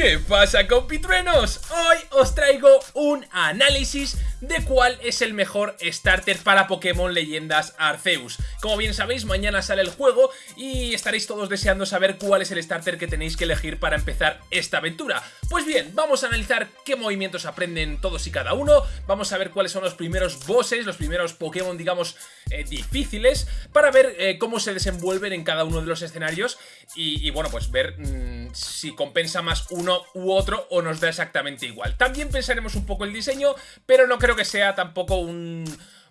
¿Qué pasa compitruenos? Hoy os traigo un análisis de cuál es el mejor starter para Pokémon Leyendas Arceus. Como bien sabéis, mañana sale el juego y estaréis todos deseando saber cuál es el starter que tenéis que elegir para empezar esta aventura. Pues bien, vamos a analizar qué movimientos aprenden todos y cada uno, vamos a ver cuáles son los primeros bosses, los primeros Pokémon, digamos, eh, difíciles, para ver eh, cómo se desenvuelven en cada uno de los escenarios y, bueno, pues ver mm, si compensa más uno u otro o nos da exactamente igual. También pensaremos un poco el diseño, pero no creo que sea tampoco un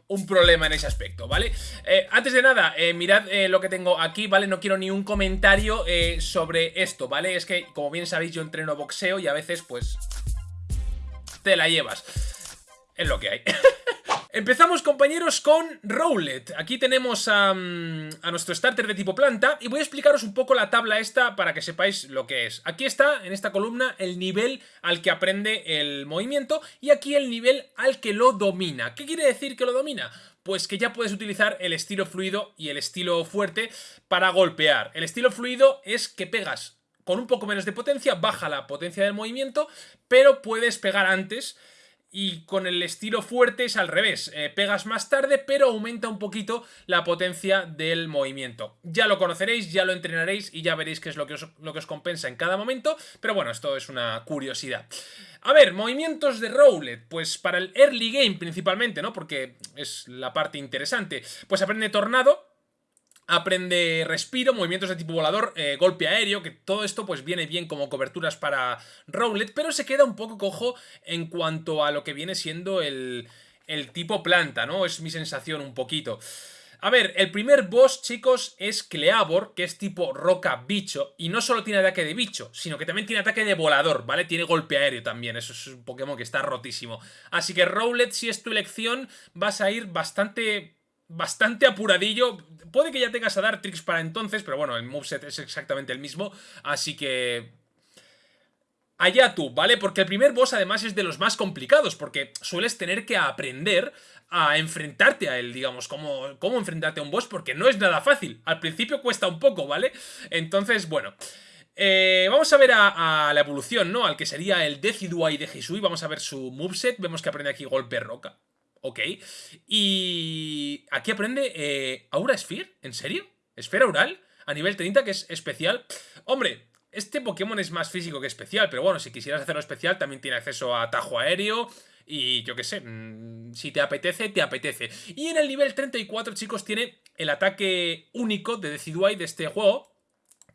un problema en ese aspecto, ¿vale? Eh, antes de nada, eh, mirad eh, lo que tengo aquí, ¿vale? No quiero ni un comentario sobre esto, ¿vale? Es que, como bien sabéis, yo entreno boxeo y a veces, pues, te la llevas. Es lo que hay. Empezamos compañeros con Rowlet. Aquí tenemos mm, a, nuestro starter de tipo planta y voy a explicaros un poco la tabla esta para que sepáis lo que es. Aquí está, en esta columna, el nivel al que aprende el movimiento y aquí el nivel al que lo domina. ¿Qué quiere decir que lo domina? Pues que ya puedes utilizar el estilo fluido y el estilo fuerte para golpear. El estilo fluido es que pegas con un poco menos de potencia, baja la potencia del movimiento, pero puedes pegar antes y con el estilo fuerte es al revés, eh, pegas más tarde pero aumenta un poquito la potencia del movimiento. Ya lo conoceréis, ya lo entrenaréis y ya veréis qué es lo que, os, lo que os compensa en cada momento, pero bueno, esto es una curiosidad. A ver, movimientos de Rowlet, pues para el early game principalmente, ¿no? Porque es la parte interesante. Pues aprende Tornado, aprende respiro, movimientos de tipo volador, eh, golpe aéreo, que todo esto pues viene bien como coberturas para Rowlet, pero se queda un poco cojo en cuanto a lo que viene siendo el, el tipo planta, ¿no? Es mi sensación un poquito. A ver, el primer boss, chicos, es Cleavor, que es tipo roca bicho, y no solo tiene ataque de bicho, sino que también tiene ataque de volador, ¿vale? Tiene golpe aéreo también, eso es un Pokémon que está rotísimo. Así que Rowlet, si es tu elección, vas a ir bastante bastante apuradillo. Puede que ya tengas a dar tricks para entonces, pero bueno, el moveset es exactamente el mismo, así que... Allá tú, ¿vale? Porque el primer boss además es de los más complicados, porque sueles tener que aprender a enfrentarte a él, digamos, cómo, cómo enfrentarte a un boss, porque no es nada fácil. Al principio cuesta un poco, ¿vale? Entonces, bueno... Eh, vamos a ver a, la evolución, ¿no? Al que sería el Decidueye de Hisui. Vamos a ver su moveset. Vemos que aprende aquí golpe roca. Ok. Y aquí aprende eh, Aura Sphere. ¿En serio? ¿Esfera Oral? A nivel 30, que es especial. Hombre, este Pokémon es más físico que especial, pero bueno, si quisieras hacerlo especial, también tiene acceso a atajo aéreo. Y yo qué sé, mm, si te apetece, te apetece. Y en el nivel 34, chicos, tiene el ataque único de Decidueye de este juego,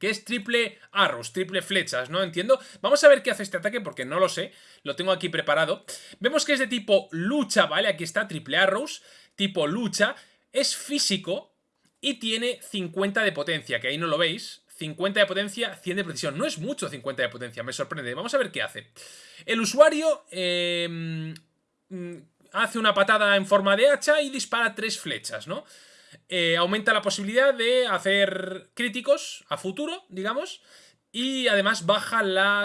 que es triple arrows, triple flechas, ¿no? Entiendo. Vamos a ver qué hace este ataque porque no lo sé. Lo tengo aquí preparado. Vemos que es de tipo lucha, ¿vale? Aquí está, triple arrows, tipo lucha. Es físico y tiene 50 de potencia, que ahí no lo veis. 50 de potencia, 100 de precisión. No es mucho 50 de potencia, me sorprende. Vamos a ver qué hace. El usuario eh, mm, hace una patada en forma de hacha y dispara tres flechas, ¿no? Eh, aumenta la posibilidad de hacer críticos a futuro, digamos, y además baja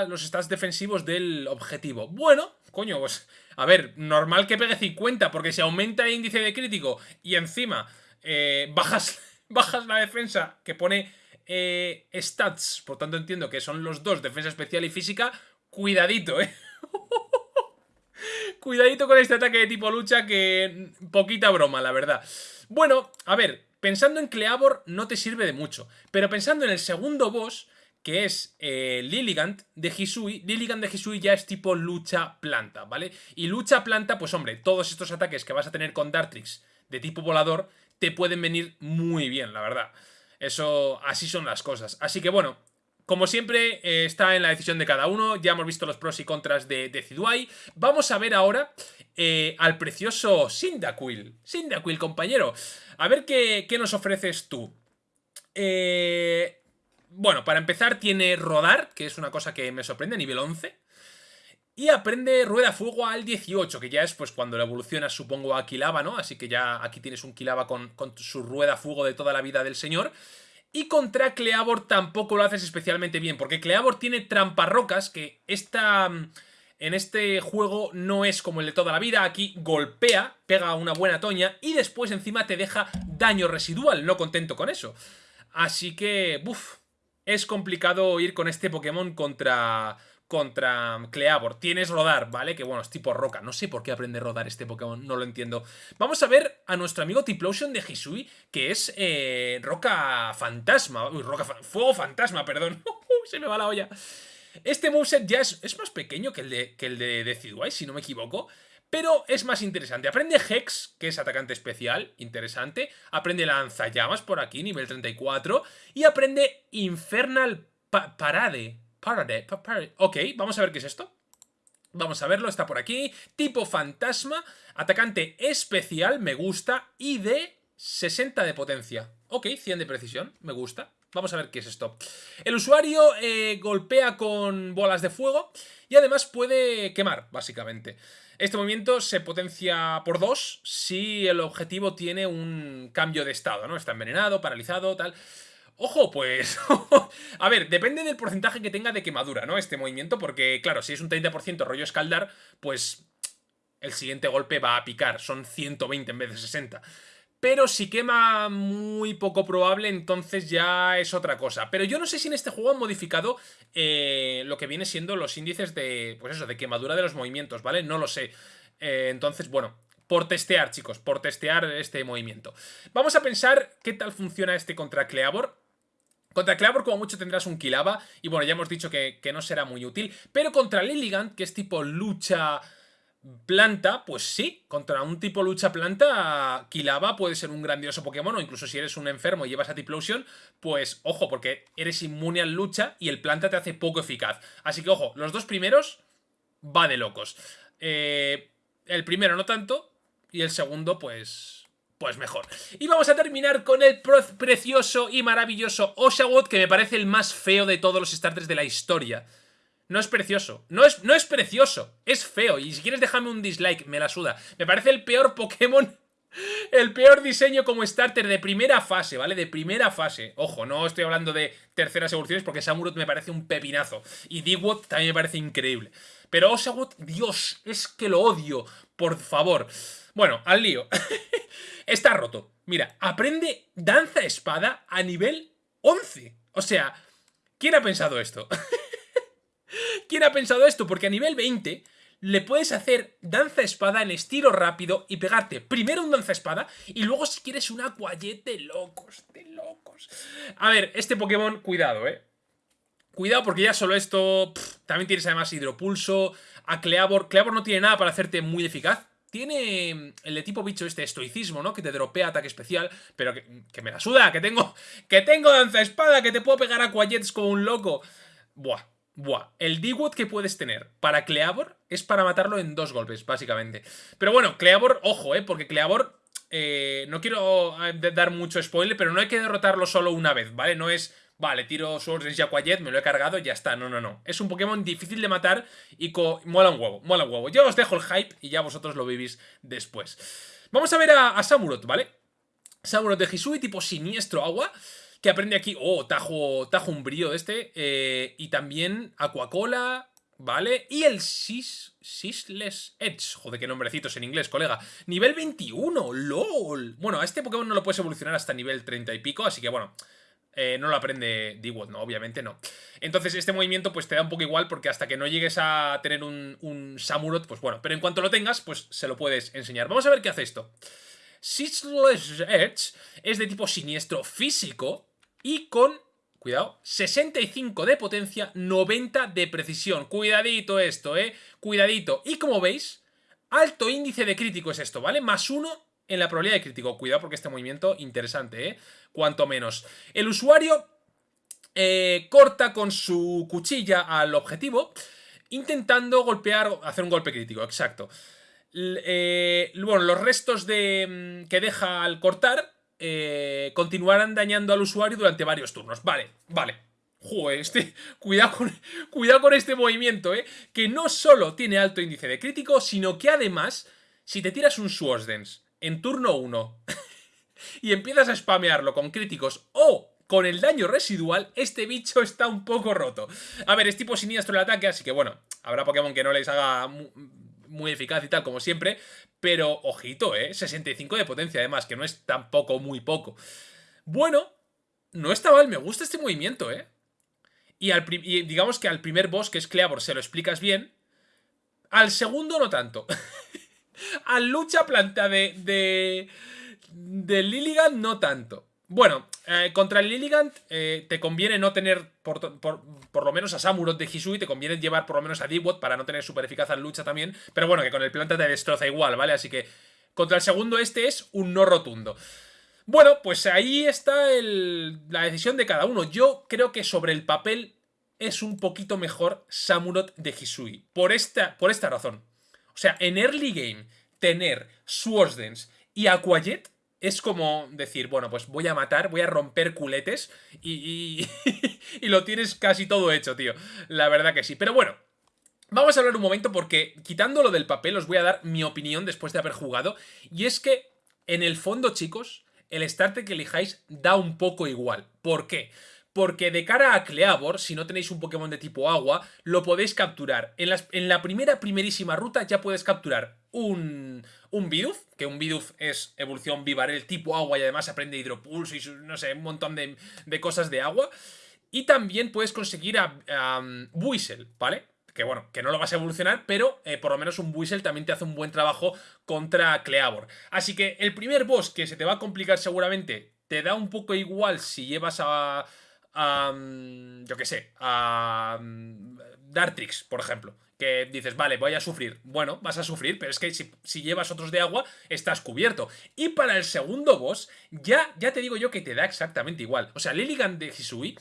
los stats defensivos del objetivo. Bueno, coño, pues, a ver, normal que pegue 50, porque si aumenta el índice de crítico y encima eh, bajas, bajas la defensa que pone eh, stats, por tanto entiendo que son los dos, defensa especial y física, cuidadito, ¿eh? cuidadito con este ataque de tipo lucha que poquita broma, la verdad. Bueno, a ver, pensando en Cleavor no te sirve de mucho, pero pensando en el segundo boss, que es eh, Lilligant de Hisui, Lilligant de Hisui ya es tipo lucha planta, ¿vale? Y lucha planta, pues hombre, todos estos ataques que vas a tener con Dartrix de tipo volador te pueden venir muy bien, la verdad. Eso, así son las cosas. Así que bueno, como siempre, eh, está en la decisión de cada uno. Ya hemos visto los pros y contras de, de Vamos a ver ahora eh, al precioso Cyndaquil. Cyndaquil, compañero. A ver qué, nos ofreces tú. Eh, bueno, para empezar tiene Rodar, que es una cosa que me sorprende, nivel 11. Y aprende Rueda Fuego al 18, que ya es pues cuando la evoluciona supongo a Kilaba, ¿no? Así que ya aquí tienes un Kilaba con, con su Rueda Fuego de toda la vida del señor. Y contra Cleavor tampoco lo haces especialmente bien, porque Cleavor tiene tramparrocas que esta, mm, en este juego no es como el de toda la vida. Aquí golpea, pega una buena toña y después encima te deja daño residual, no contento con eso. Así que, uff, es complicado ir con este Pokémon contra, contra Cleavor. Tienes rodar, ¿vale? Que bueno, es tipo roca. No sé por qué aprende a rodar este Pokémon, no lo entiendo. Vamos a ver a nuestro amigo Tiplosion de Hisui, que es eh, roca fantasma. Uy, roca fuego fantasma, perdón. Se me va la olla. Este moveset ya es, es más pequeño que el de, que el de Decidueye, si no me equivoco. Pero es más interesante. Aprende Hex, que es atacante especial, interesante. Aprende Lanzallamas por aquí, nivel 34. Y aprende Infernal Parade. Parade, Ok, vamos a ver qué es esto. Vamos a verlo, está por aquí. Tipo fantasma, atacante especial, me gusta. Y de 60 de potencia. Ok, 100 de precisión, me gusta. Vamos a ver qué es esto. El usuario eh, golpea con bolas de fuego y además puede quemar, básicamente. Este movimiento se potencia por 2 si el objetivo tiene un cambio de estado, ¿no? Está envenenado, paralizado, tal... Ojo, pues... a ver, depende del porcentaje que tenga de quemadura, ¿no? Este movimiento, porque, claro, si es un 30% rollo escaldar, pues el siguiente golpe va a picar. Son 120 en vez de 60. Pero si quema muy poco probable, entonces ya es otra cosa. Pero yo no sé si en este juego han modificado eh, lo que viene siendo los índices de, pues eso, de quemadura de los movimientos, ¿vale? No lo sé. Eh, entonces, bueno, por testear, chicos, por testear este movimiento. Vamos a pensar qué tal funciona este contra Cleavor. Contra Cleavor como mucho tendrás un Kilaba y bueno, ya hemos dicho que, no será muy útil, pero contra Lilligant, que es tipo lucha planta, pues sí, contra un tipo lucha planta, Kilaba puede ser un grandioso Pokémon, o incluso si eres un enfermo y llevas a Tiplosion, pues ojo, porque eres inmune al lucha y el planta te hace poco eficaz. Así que ojo, los dos primeros va de locos. Eh, el primero no tanto, y el segundo pues pues mejor. Y vamos a terminar con el precioso y maravilloso Oshawott, que me parece el más feo de todos los starters de la historia. No es precioso. No es, no es precioso. Es feo. Y si quieres dejarme un dislike, me la suda. Me parece el peor Pokémon... El peor diseño como starter de primera fase, ¿vale? De primera fase. Ojo, no estoy hablando de terceras evoluciones porque Samurott me parece un pepinazo. Y Digwood también me parece increíble. Pero Oshawott, Dios, es que lo odio. Por favor. Bueno, al lío. Está roto. Mira, aprende danza espada a nivel 11. O sea, ¿quién ha pensado esto? ¿Quién ha pensado esto? Porque a nivel 20 le puedes hacer danza espada en estilo rápido y pegarte primero un danza espada y luego si quieres un aquayet de locos, de locos. A ver, este Pokémon, cuidado, eh. Cuidado porque ya solo esto... también tienes además hidropulso, a Cleavor. Cleavor no tiene nada para hacerte muy eficaz. Tiene mm, el de tipo bicho este estoicismo, ¿no? Que te dropea ataque especial, pero que, me la suda, que tengo, que tengo danza espada, que te puedo pegar a como un loco. Buah, buah. El D-Wood que puedes tener para Cleavor es para matarlo en dos golpes, básicamente. Pero bueno, Cleavor, ojo, ¿eh? Porque Cleavor, eh, no quiero eh, dar mucho spoiler, pero no hay que derrotarlo solo una vez, ¿vale? No es Vale, tiro Swords de Jaquayet, me lo he cargado y ya está. No, no, no. Es un Pokémon difícil de matar y mola un huevo, mola un huevo. Yo os dejo el hype y ya vosotros lo vivís después. Vamos a ver a, Samurot, ¿vale? Samurot de Hisui, tipo siniestro agua, que aprende aquí... Oh, tajo, tajo umbrío este. Eh, y también Aquacola, ¿vale? Y el Sis... Sisless Edge. Joder, qué nombrecitos en inglés, colega. Nivel 21, LOL. Bueno, a este Pokémon no lo puedes evolucionar hasta nivel 30 y pico, así que bueno... Eh, no lo aprende d no, obviamente no. Entonces este movimiento pues te da un poco igual porque hasta que no llegues a tener un, un Samurot, pues bueno, pero en cuanto lo tengas, pues se lo puedes enseñar. Vamos a ver qué hace esto. Sissless Edge es de tipo siniestro físico y con, cuidado, 65 de potencia, 90 de precisión. Cuidadito esto, eh, cuidadito. Y como veis, alto índice de crítico es esto, ¿vale? Más uno en la probabilidad de crítico. Cuidado porque este movimiento interesante, ¿eh? Cuanto menos. El usuario eh, corta con su cuchilla al objetivo intentando golpear, hacer un golpe crítico, exacto. Eh, bueno, los restos de, mm, que deja al cortar eh, continuarán dañando al usuario durante varios turnos. Vale, vale. Joder, este, cuidado, con, cuidado con este movimiento, ¿eh? Que no solo tiene alto índice de crítico, sino que además, si te tiras un Swords Dance en turno 1 y empiezas a spamearlo con críticos o con el daño residual, este bicho está un poco roto. A ver, es tipo siniestro el ataque, así que bueno, habrá Pokémon que no les haga muy, eficaz y tal, como siempre, pero ojito, ¿eh? 65 de potencia además, que no es tampoco muy poco. Bueno, no está mal, me gusta este movimiento, ¿eh? y, al digamos que al primer boss, que es Cleavor, se lo explicas bien. Al segundo no tanto. al lucha planta de, de, de Lilligant no tanto. Bueno, eh, contra el Lilligant eh, te conviene no tener por, lo menos a Samurot de Hisui, te conviene llevar por lo menos a Dewot para no tener super eficaz en lucha también, pero bueno, que con el planta te destroza igual, ¿vale? Así que contra el segundo este es un no rotundo. Bueno, pues ahí está la decisión de cada uno. Yo creo que sobre el papel es un poquito mejor Samurot de Hisui, por esta, por esta razón. O sea, en early game, tener Swordsdance y Aquajet es como decir, bueno, pues voy a matar, voy a romper culetes y, y, lo tienes casi todo hecho, tío. La verdad que sí. Pero bueno, vamos a hablar un momento porque quitándolo del papel os voy a dar mi opinión después de haber jugado. Y es que, en el fondo, chicos, el starter que elijáis da un poco igual. ¿Por qué? Porque de cara a Cleavor, si no tenéis un Pokémon de tipo agua, lo podéis capturar. En, en la primera, primerísima ruta ya puedes capturar un, un Bidoof, que un Bidoof es evolución Vivarel tipo agua y además aprende hidropulso y no sé, un montón de, cosas de agua. Y también puedes conseguir a, a Buisel, ¿vale? Que bueno, que no lo vas a evolucionar, pero eh, por lo menos un Buisel también te hace un buen trabajo contra Cleavor. Así que el primer boss que se te va a complicar seguramente, te da un poco igual si llevas a yo qué sé, a Dartrix, por ejemplo. Que dices, vale, voy a sufrir. Bueno, vas a sufrir, pero es que si, llevas otros de agua, estás cubierto. Y para el segundo boss, ya, ya te digo yo que te da exactamente igual. O sea, Lilligan de Hisui,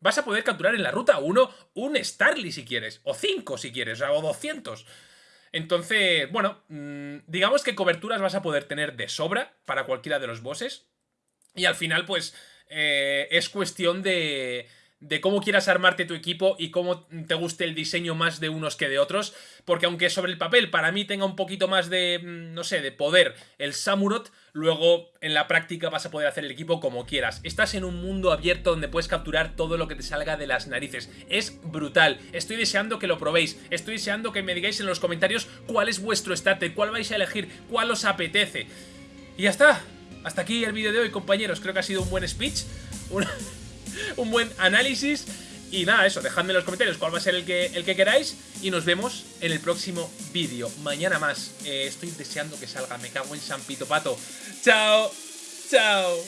vas a poder capturar en la ruta 1 un Starly si quieres, o 5 si quieres, o 200. Entonces, bueno, mm, digamos que coberturas vas a poder tener de sobra para cualquiera de los bosses. Y al final, pues, eh, es cuestión de, de cómo quieras armarte tu equipo y cómo te guste el diseño más de unos que de otros, porque aunque sobre el papel para mí tenga un poquito más de, mm, no sé, de poder el Samurot, luego en la práctica vas a poder hacer el equipo como quieras. Estás en un mundo abierto donde puedes capturar todo lo que te salga de las narices. Es brutal. Estoy deseando que lo probéis. Estoy deseando que me digáis en los comentarios cuál es vuestro starter, cuál vais a elegir, cuál os apetece. Y ya está. Hasta aquí el vídeo de hoy, compañeros. Creo que ha sido un buen speech, un, buen análisis. Y nada, eso, dejadme en los comentarios cuál va a ser el que, el que queráis. Y nos vemos en el próximo vídeo. Mañana más. Eh, estoy deseando que salga. Me cago en San Pito Pato. Chao. Chao.